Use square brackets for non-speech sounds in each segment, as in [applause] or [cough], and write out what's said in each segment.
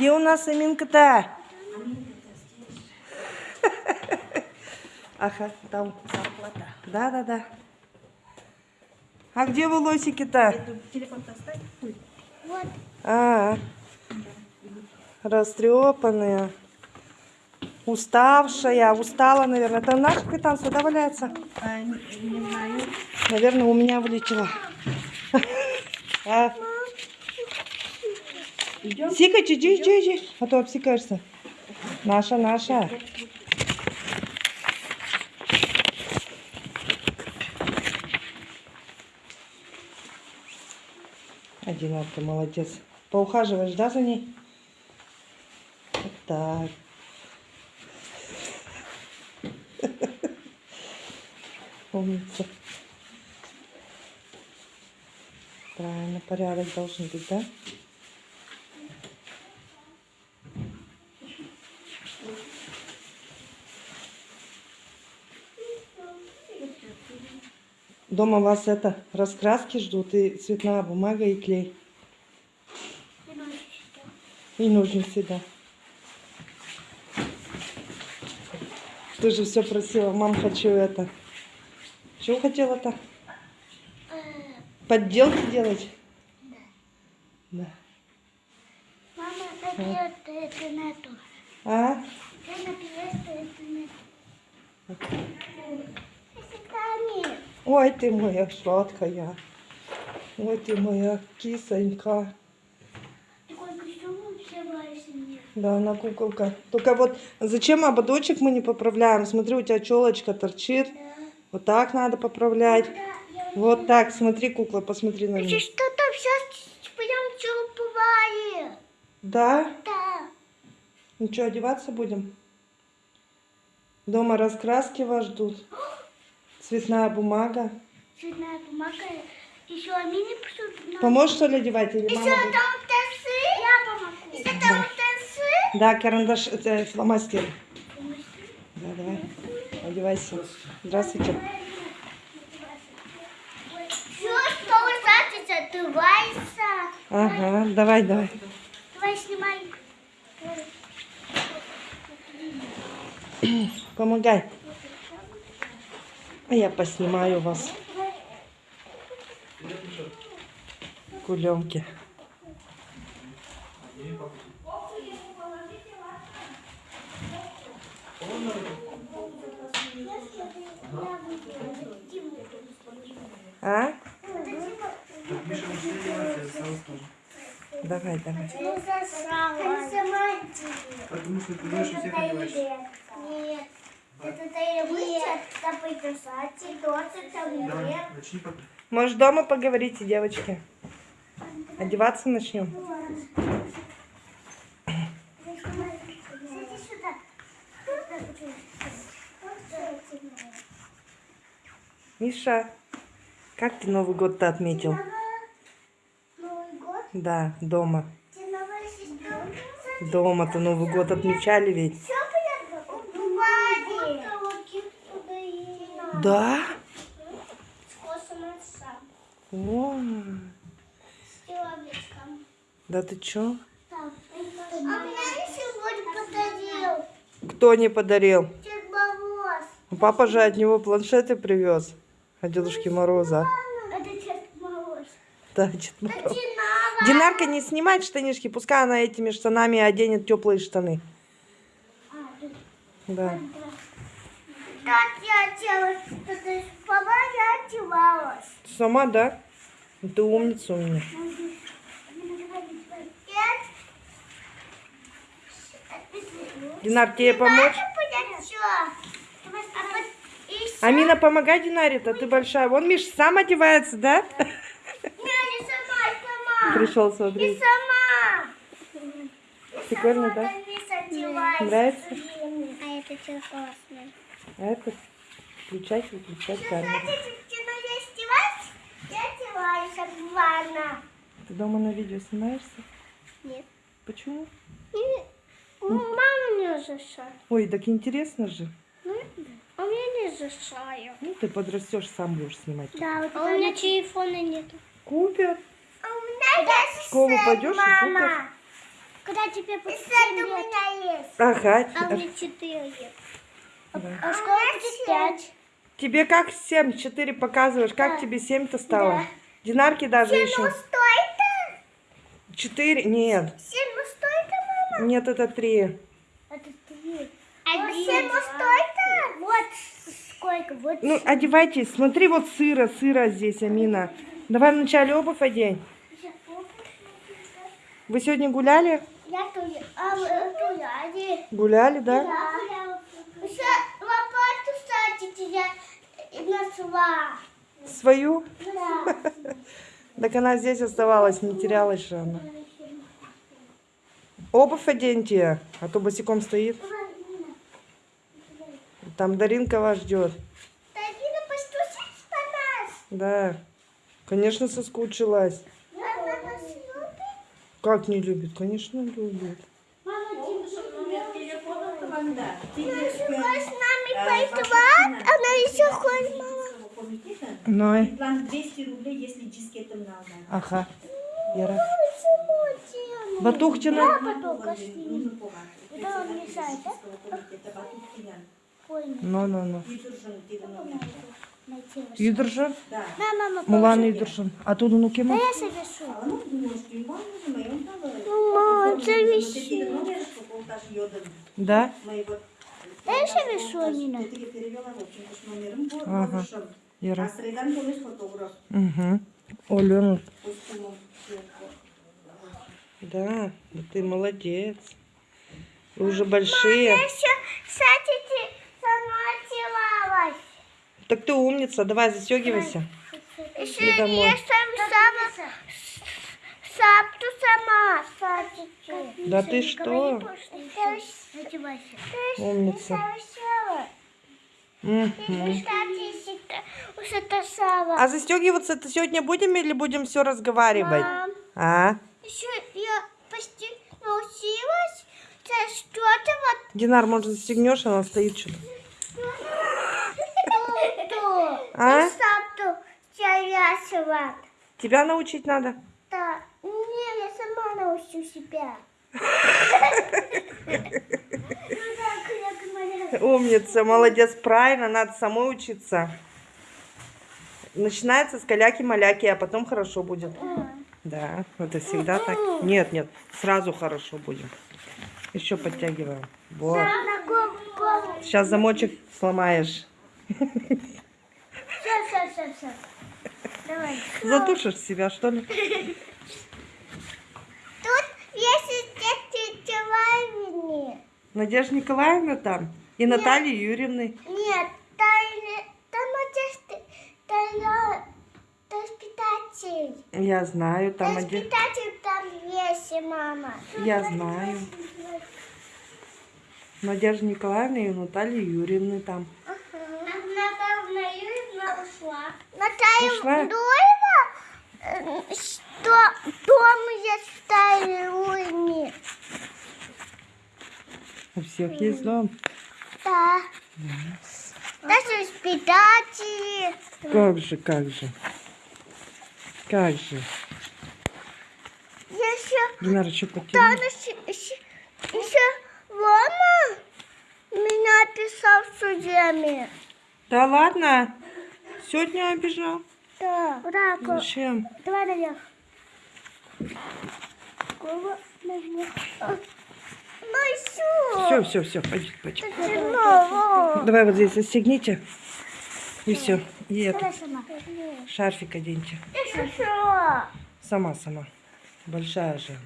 где у нас Аминка-то? Ага, там. Да, да, да. А где волосики-то? Телефон поставь. Вот. А, растрепанные. Уставшая, устала, наверное. Это наш капитан сюда валяется? А, не, не знаю. Наверное, у меня вылетела. А, Идем. Сикать, иди, иди, иди. А то обсекаешься. Наша, наша. Один ты молодец. Поухаживаешь, да, за ней? Вот так. [laughs] Умница. Правильно, порядок должен быть, да? Дома вас это раскраски ждут и цветная бумага и клей. И ножницы, да. Ты же все просила, мам, хочу это. Чего хотела-то? Подделки делать? Да. Мама, напьет это нету. А? Напьет это нету. Ой, ты моя сладкая. Ой, ты моя кисонька. Да, она куколка. Только вот зачем ободочек мы не поправляем? Смотри, у тебя челочка торчит. Да. Вот так надо поправлять. Да, Вот так, смотри, кукла, посмотри на меня. что-то сейчас прям чупывали. Да? Да. Ну что, одеваться будем? Дома раскраски вас ждут. Цветная бумага. Цветная бумага. Еще мини пошут. Поможешь, что ли, одевать? Или Еще там танцы. Я помогу. Еще там танцы. Да, карандаш, это фломастер. Да, давай. Одевайся. Здравствуйте. Все, что ужасится, открывается. Ага, давай, давай. Давай снимай. Помогай. А я поснимаю вас. Кулемки. А? Давай, давай. Ну, засрала. Потому что ты больше всех одеваешься. Нет. Может, дома поговорите, девочки? Одеваться начнем. Миша, как ты Новый год-то отметил? Новый год. Да, дома. Дома-то Новый год отмечали ведь. Да? О, да ты чё? А мне сегодня подарил Кто не подарил? Мороз. Папа же от него планшеты привез. От Дедушки Мороза. Это Дед Мороз. Да, Дед Мороз. Динарка не снимает штанишки, пускай она этими штанами оденет теплые штаны. Да. Как я делала? Это Папа, я одевалась. Сама, да? Ты умница у меня. Динар, тебе помочь? Амина, помогай Динаре-то, ты большая. Вон Миш сам одевается, да? Пришел И смотреть. сама. Прикольно, да? Нравится? А это что классно. А это включать, выключать камеру. Ты дома на видео снимаешься? Нет. Почему? Мама не разрешает. Ой, так интересно же. А мне не разрешаю. Ну, ты подрастешь, сам будешь снимать. Да, вот а у меня телефона нет. Купят. А у меня есть В школу пойдешь и мама. Когда тебе будет 7 лет. у меня есть. Ага. А мне 4 лет. А, Да. а будет 5. Тебе как 7? 4 показываешь. Как Да. тебе 7-то стало? Да. Динарки даже ну еще. что 4? Нет. это? 7 ну что это, мама? Нет, это 3. Это 3. Один. 7 ну что это? Вот сколько. Вот Ну, одевайтесь. Смотри, вот сыро, сыро здесь, Амина. Давай вначале обувь одень. Вы сегодня гуляли? Я тоже. А вы. Гуляли, да? Да. Еще кстати, я нашла. Свою? Да. [laughs] Так она здесь оставалась, не терялась же она. Обувь оденьте, а то босиком стоит. Там Даринка вас ждет. Тарина, постучись по нас. Да. Конечно, соскучилась. Мама нас любит. Как не любит? Конечно, любит. Мама, Номер телефона команда. Она еще хочет, мама. Ну, и- План 200 рублей, если дискетом надо. ага. Вера. Ну? Комитета Батухтина. Ой, Ну, ну, ну. Найти вас. Юдыржан? Мулан. Юдыржан. А тут ну Да кем? я себе шу. А ну, мама. Ну, йодом. Да? Моего. Да я себе шу, Нина. Я тебе перевела, в общем, с номером. Вот, Ага. А фотограф Угу. Олен. костюмом. Да, да ты молодец. Вы уже большие. Еще, кстати. Так ты умница. Давай, застегивайся. Еще И домой. я сам сама сапту сама, кстати. Да ты что? Умница. Сама. А застегиваться это сегодня будем или будем все разговаривать? Мам, А? еще я почти научилась. Это что-то вот Динар, может, застегнешь, она стоит что-то. А? Чаясывать. Тебя научить надо? Да. Сама научу себя. Умница, молодец, правильно, надо самой учиться. Начинается с каляки-маляки, а потом хорошо будет. Да, это всегда так. Нет, нет, сразу хорошо будет. Еще подтягиваем. Вот. Сейчас замочек сломаешь. Все, все, все. Давай. Затушишь себя, что ли? [laughs] Тут есть тетя Вайвини. Надежда Николаевна там? И Наталья Юрьевны. Нет, там, там Надежда, я, там воспитатель. Я знаю, там один... Воспитатель там есть, мама. Я знаю. Надежда Николаевна и Наталья Юрьевны там. Наталья Юрьевна ушла. Наталья Ушла? Юрьевна, э, что дом есть в У всех есть дом. Да. Даже воспитатели. Как же, как же. Как же. Еще Динара, что там потяни? еще, еще, еще Рома меня писал судьями. Да ладно? Сегодня обижал? Да. Да, Зачем? Давай наверх. Кого наверх? Все, все, все, пойдем, пойдем. все. Давай вот здесь застегните. И все. И это, шарфик оденьте. Сама, сама. Большая же.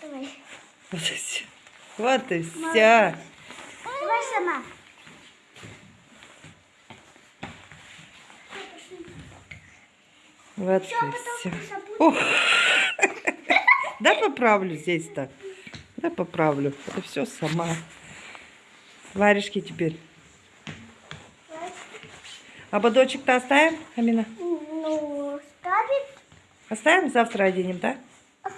Давай. Вот и все. Вот и все. Давай сама. Вот и все. О! [laughs] Да поправлю здесь-то. Да поправлю. Это все сама. Варежки теперь. Ободочек-то оставим, Амина? Ну, ставит. Оставим, завтра оденем, да? Ага.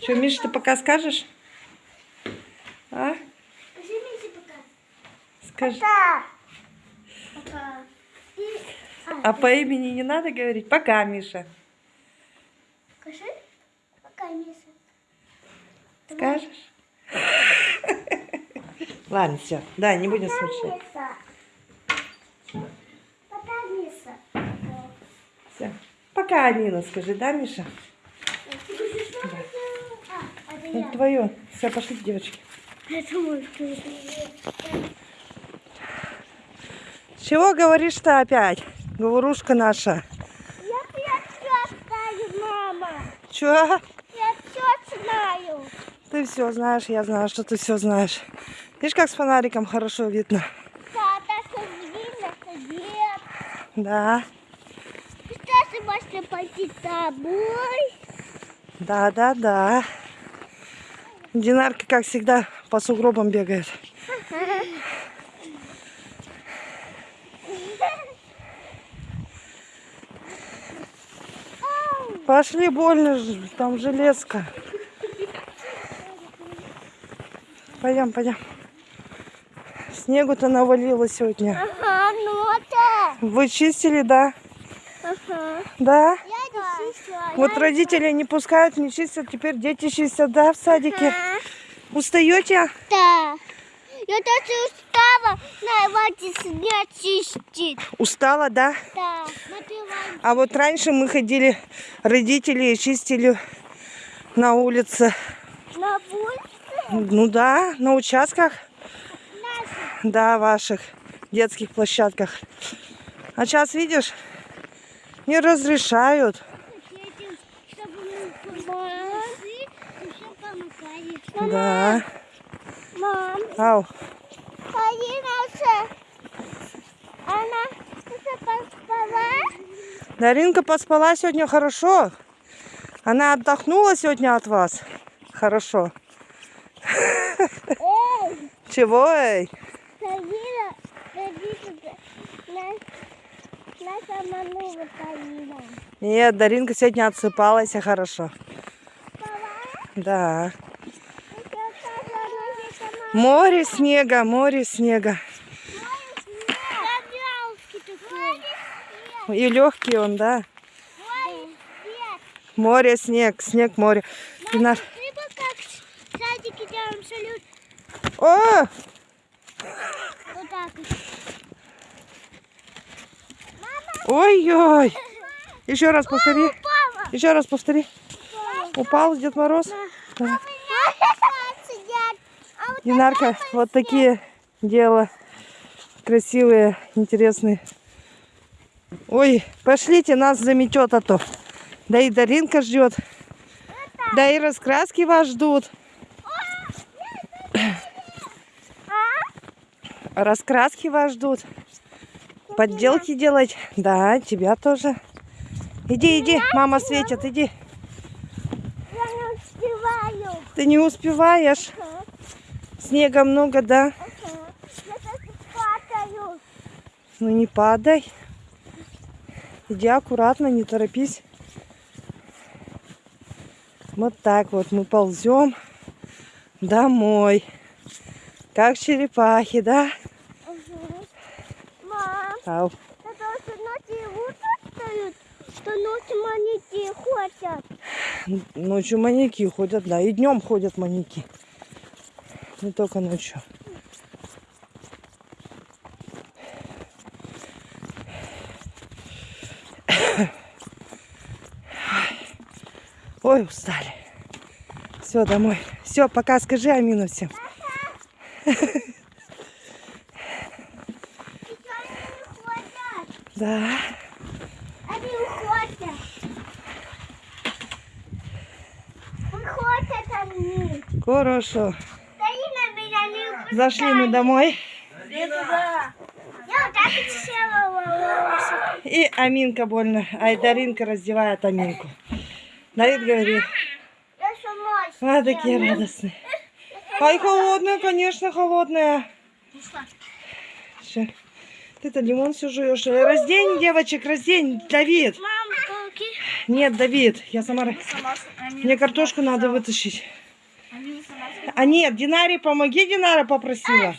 Что, Миша, ты пока скажешь? А? Скажи мне пока. Скажи. Да. Пока. И... А по имени не надо говорить? Пока, Миша. Скажи. Пока, Миша. Скажешь? [laughs] Ладно, все. Да, не будем смущать. Все. Пока, Алина, скажи, да, Миша? А, Это я. твое. Все, пошли, девочки. Чего говоришь-то опять? Говорушка наша. Я все знаю, мама. Че? Я все знаю. Ты все знаешь, я знаю, что ты все знаешь. Видишь, как с фонариком хорошо видно? Тата, видно, что нет. Да, Сейчас можно пойти с тобой. да, да, да. Динарка, как всегда, по сугробам бегает. Пошли, больно, ж- там железка. Пойдем, пойдем. Снегу-то навалило сегодня. Ага, ну это. Вы чистили, да? Ага. Да? Я не чистила. Вот родители не пускают, не чистят, теперь дети чистят, да, в садике? Устаете? Да. Я даже устала на воде снег чистить. Устала, да? Да. А вот раньше мы ходили, родители чистили на улице. На улице Ну да, на участках, да, ваших детских площадках. А сейчас, видишь, не разрешают. Да. Мам, Ау. Она поспала? Даринка поспала сегодня хорошо. Она отдохнула сегодня от вас. Хорошо. Эй, [laughs] Чего, эй? Алина, родители, нас, нас обманула Алина. Нет, Даринка сегодня отсыпалась и хорошо. Спала? Да. Море снега, море снега. И легкий он, да. Море, снег, снег, море. И наш... Ты бы как садике делаем салют. О! Вот так. Ой-ой! Еще раз повтори. Папа! Еще раз повтори. Упал Дед Мороз. Да. Динарка, вот такие дела. Красивые, интересные. Ой, пошлите, нас заметет, а то. Да и Даринка ждет. Да и раскраски вас ждут. Раскраски вас ждут. Подделки делать. Да, тебя тоже. Иди, иди, мама светит, иди. Я не успеваю. Ты не успеваешь. Снега много, да? Ну не падай. Иди аккуратно, не торопись. Вот так вот мы ползем домой. Как черепахи, да? Мам, Ау. это что ночью утро встают, что ночью маники ходят. Ночью маньяки ходят, да. И днем ходят маньяки. Не только ночью. Ой, устали. Все, домой. Все, пока скажи Амина всем. Еще они не ходят. Да. Они уходят. Уходят они. Хорошо. Зашли мы домой. И Аминка больно. Ай, Даринка раздевает Аминку. Давид говорит, а, такие радостные. Ай, холодная, конечно, холодная. Ты-то лимон все жуешь. Э, Раздень девочек, раздень, Давид. Нет, Давид, я сама... Мне картошку надо вытащить. А нет, Динаре помоги, Динара попросила.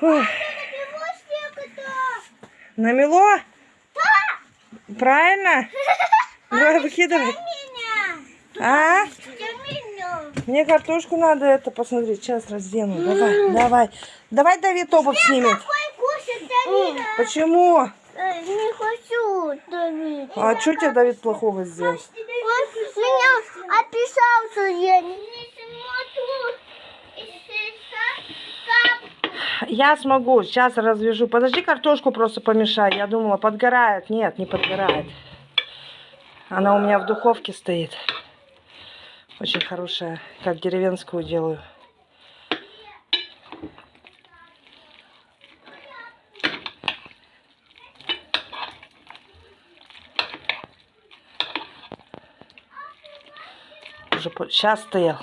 Фух. Намело? Правильно? Давай, выкидывай. А? Мне картошку надо это посмотреть. Сейчас раздену. Давай, давай. Давай Давид обувь снимет. Почему? Э, Не хочу, Давид. А что тебе Давид плохого сделал? Он меня описал, что я не. Я смогу. Сейчас развяжу. Подожди, картошку просто помешай. Я думала, подгорает. Нет, не подгорает. Она у меня в духовке стоит. Очень хорошая. Как деревенскую делаю. Уже сейчас стоял.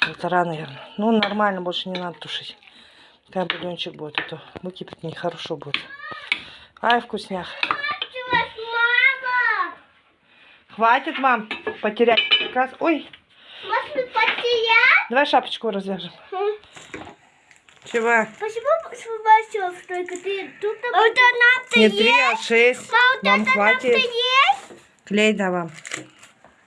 Полтора, наверное. Ну, нормально, больше не надо тушить. Как бульончик будет, а то выкипит нехорошо будет. Ай, вкусняк. Мама, Хватит, мам, потерять. Как раз... Ой, может потерять? давай шапочку развяжем. Чего? Почему Себастьев только ты тут? А вот она Не три, а шесть. А вот Вам хватит. есть? Клей да вам.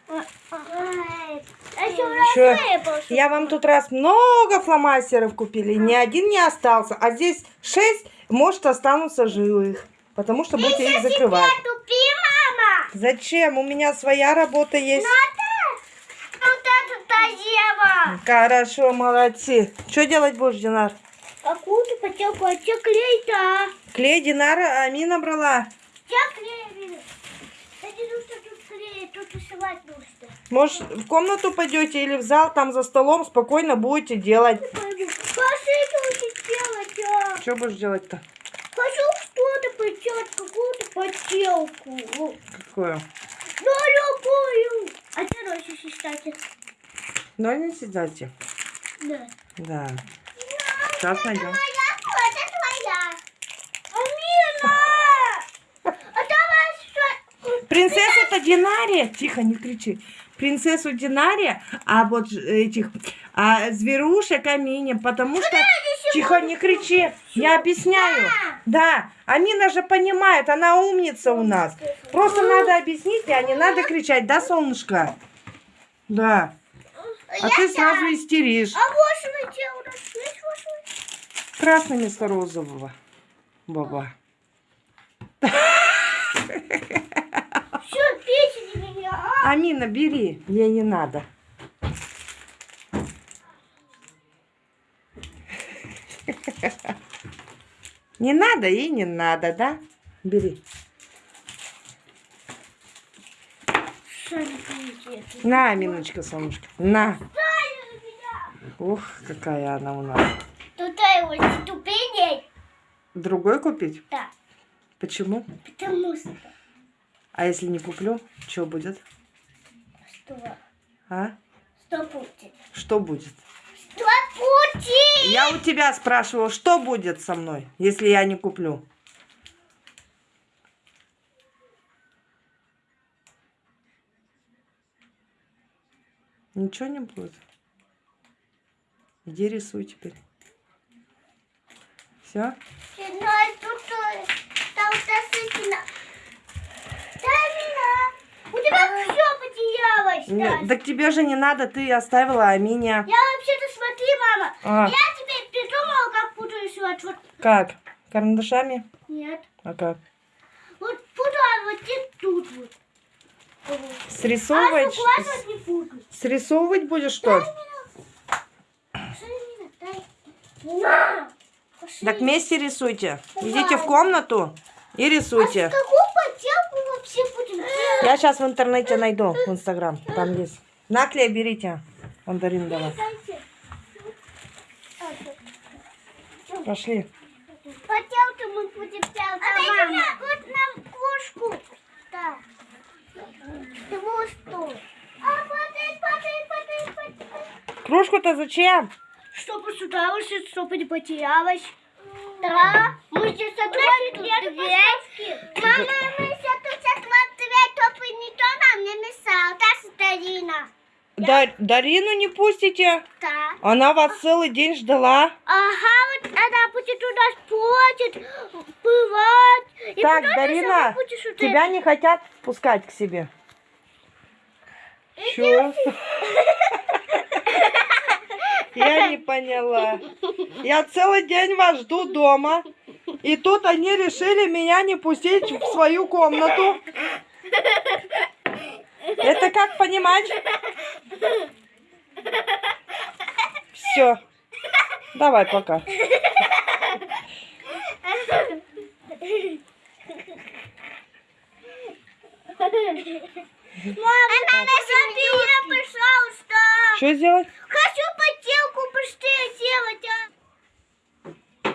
А еще Чё? рассыпался. Я вам тут раз много фломастеров купили. Ни один не остался. А здесь шесть, может, останутся живых. Потому что будете их закрывать. Тупи, мама. Зачем? У меня своя работа есть. Надо. Вот это тазева. Хорошо, молодцы. Что делать будешь, Динар? Какую-то поделку, а клей-то? Клей Динара Амина брала. Че клей? Нужно. Может, в комнату пойдете или в зал, там за столом спокойно будете делать. А. Что будешь делать-то? Хочу поделать, какую-то поделку. Какое? Ну, любую. А ты носишь, кстати? Ну, не сидайте. Да. Да. Сейчас найдем. А? Принцесса-то Динария. Тихо, не кричи. Принцессу Динария, а вот этих а зверушек Амине, потому что... Тихо, не кричи. Я объясняю. Да, Амина же понимает, она умница у нас. Просто надо объяснить, а не надо кричать, да, солнышко? Да. А ты сразу истеришь. А Красный вместо розового. Баба. А? Амина, бери. Ей не надо. [laughs] Не надо и не надо, да? Бери. На, Аминочка, солнышко. На. Ух, какая она у нас. Тут его ступеней. Другой купить? Да, Почему? потому что... А если не куплю, что будет? Что? А? Что будет? Что будет? Что будет? Я у тебя спрашивала, что будет со мной, если я не куплю? Ничего не будет? Иди рисуй теперь. Все? Э, там. У тебя все потерялось. Тась. Так тебе же не надо, ты оставила Амине. Я вообще-то смотри, мама. А. Я теперь придумала, как буду рисовать. Вот Как? Карандашами? нет. А как? Вот буду, а вот тут вот. Вот. А Срисовывать? согласна не буду. Срисовывать будешь что? Так вместе рисуйте. Идите в комнату и рисуйте. А какую поделку вообще будем делать? Я сейчас в интернете найду, в Инстаграм. Там есть. Наклей берите. Мандарин. А, Пошли. Поделки мы будем делать. А мама. вот нам кружку. Да. Что? А, подай, подай, подай, подай. Кружку-то зачем? Чтобы сюда вышли, чтобы не потерялась. Да, мы сейчас откроем дверь. Мама, мы сейчас тут откроем дверь, чтобы никто нам не мешал. Да, Старина? Да, Дарину не пустите. Да. Она вас целый день ждала. Ага, вот она будет у нас платит, бывать. И Так, Дарина, вот тебя не хотят пускать к себе. Чё? [laughs] Я не поняла. Я целый день вас жду дома. И тут они решили меня не пустить в свою комнату. Это как понимать? Все. Давай пока. Мама, забери, пожалуйста. Что сделать? Хочу поделку быстрее сделать. а.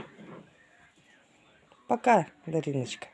Пока, Дариночка.